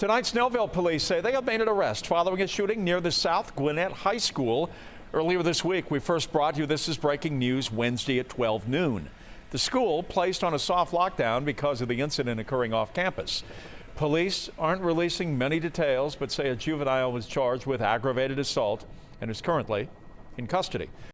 Tonight, Snellville police say they have made an arrest following a shooting near the South Gwinnett High School. Earlier this week, we first brought you This is Breaking News Wednesday at 12 noon. The school placed on a soft lockdown because of the incident occurring off campus. Police aren't releasing many details, but say a juvenile was charged with aggravated assault and is currently in custody.